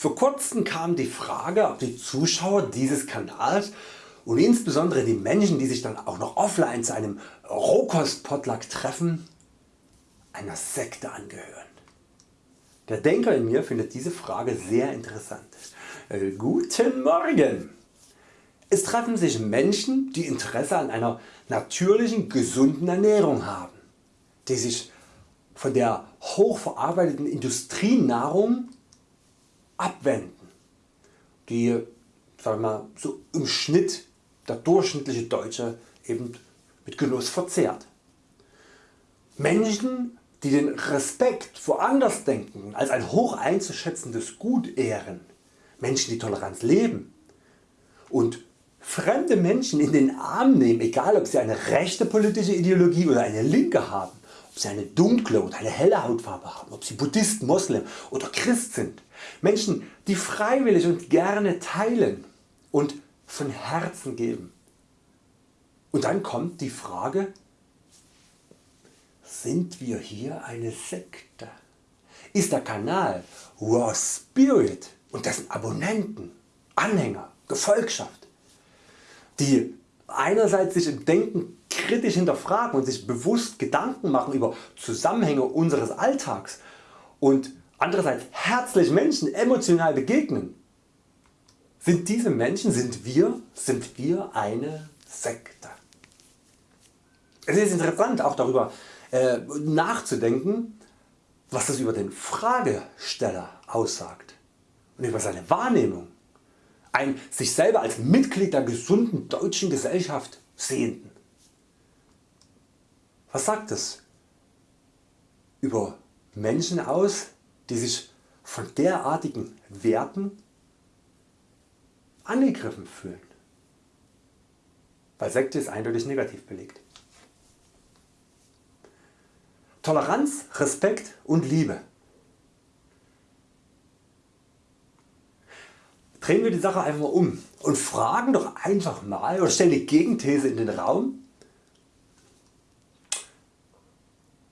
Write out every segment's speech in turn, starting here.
Vor kurzem kam die Frage ob die Zuschauer dieses Kanals und insbesondere die Menschen die sich dann auch noch offline zu einem Rohkost-Potluck treffen einer Sekte angehören. Der Denker in mir findet diese Frage sehr interessant. Äh, guten Morgen! Es treffen sich Menschen die Interesse an einer natürlichen gesunden Ernährung haben, die sich von der hochverarbeiteten Industrienahrung abwenden, die sagen wir mal, so im Schnitt der durchschnittliche Deutsche eben mit Genuss verzehrt. Menschen die den Respekt vor Andersdenken als ein hoch einzuschätzendes Gut ehren, Menschen die Toleranz leben und fremde Menschen in den Arm nehmen, egal ob sie eine rechte politische Ideologie oder eine linke haben, ob sie eine dunkle oder eine helle Hautfarbe haben, ob sie Buddhist, Moslem oder Christ sind. Menschen die freiwillig und gerne teilen und von Herzen geben. Und dann kommt die Frage sind wir hier eine Sekte? Ist der Kanal Raw Spirit und dessen Abonnenten, Anhänger, Gefolgschaft, die einerseits sich im Denken kritisch hinterfragen und sich bewusst Gedanken machen über Zusammenhänge unseres Alltags und andererseits herzlich Menschen emotional begegnen. Sind diese Menschen, sind wir, sind wir eine Sekte? Es ist interessant auch darüber äh, nachzudenken was das über den Fragesteller aussagt und über seine Wahrnehmung. Ein sich selber als Mitglied der gesunden deutschen Gesellschaft sehenden. Was sagt es über Menschen aus die sich von derartigen Werten angegriffen fühlen? Weil Sekte ist eindeutig negativ belegt. Toleranz, Respekt und Liebe. Drehen wir die Sache einfach mal um und fragen doch einfach mal oder stellen die Gegenthese in den Raum.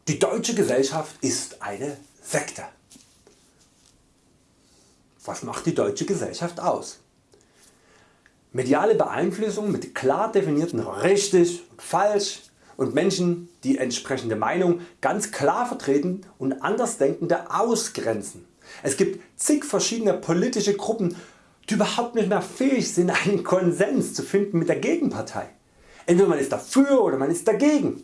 Die deutsche Gesellschaft ist eine Sekte. Was macht die deutsche Gesellschaft aus? Mediale Beeinflussung mit klar definierten richtig und falsch, und Menschen die entsprechende Meinung ganz klar vertreten und Andersdenkende ausgrenzen. Es gibt zig verschiedene politische Gruppen die überhaupt nicht mehr fähig sind einen Konsens zu finden mit der Gegenpartei. Entweder man ist dafür oder man ist dagegen.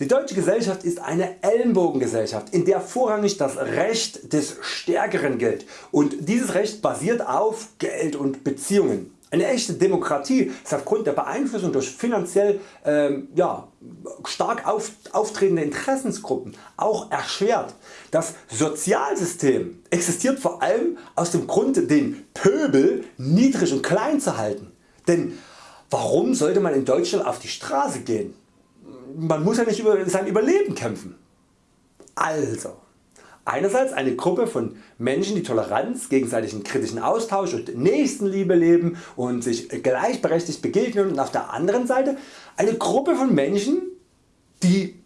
Die deutsche Gesellschaft ist eine Ellenbogengesellschaft in der vorrangig das Recht des Stärkeren gilt und dieses Recht basiert auf Geld und Beziehungen. Eine echte Demokratie ist aufgrund der Beeinflussung durch finanziell ähm, ja, stark auf, auftretende Interessensgruppen auch erschwert. Das Sozialsystem existiert vor allem aus dem Grund den Pöbel niedrig und klein zu halten. Denn warum sollte man in Deutschland auf die Straße gehen? Man muss ja nicht über sein Überleben kämpfen. Also Einerseits eine Gruppe von Menschen die Toleranz, gegenseitigen kritischen Austausch und Nächstenliebe leben und sich gleichberechtigt begegnen und auf der anderen Seite eine Gruppe von Menschen die,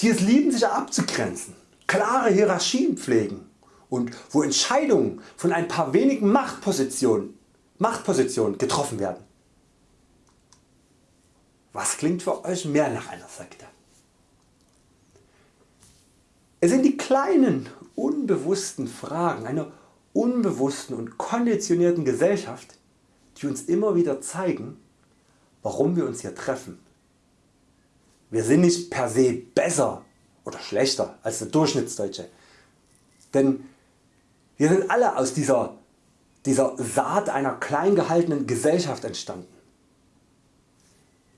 die es lieben sich abzugrenzen, klare Hierarchien pflegen und wo Entscheidungen von ein paar wenigen Machtpositionen, Machtpositionen getroffen werden. Was klingt für Euch mehr nach einer Sekte? Es sind die kleinen unbewussten Fragen einer unbewussten und konditionierten Gesellschaft die uns immer wieder zeigen warum wir uns hier treffen. Wir sind nicht per se besser oder schlechter als der Durchschnittsdeutsche, denn wir sind alle aus dieser, dieser Saat einer klein gehaltenen Gesellschaft entstanden.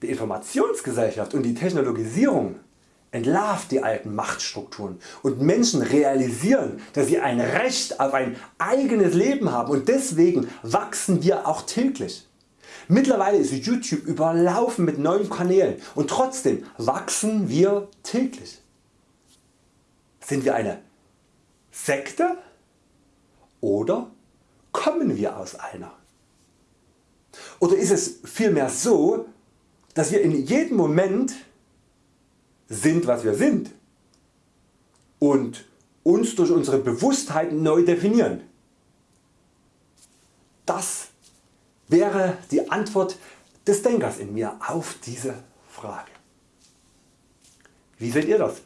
Die Informationsgesellschaft und die Technologisierung entlarvt die alten Machtstrukturen und Menschen realisieren dass sie ein Recht auf ein eigenes Leben haben und deswegen wachsen wir auch täglich. Mittlerweile ist YouTube überlaufen mit neuen Kanälen und trotzdem wachsen wir täglich. Sind wir eine Sekte oder kommen wir aus einer? Oder ist es vielmehr so dass wir in jedem Moment sind was wir sind und uns durch unsere Bewusstheit neu definieren. Das wäre die Antwort des Denkers in mir auf diese Frage. Wie seht ihr das?